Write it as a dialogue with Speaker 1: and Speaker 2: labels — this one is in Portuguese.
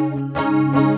Speaker 1: Música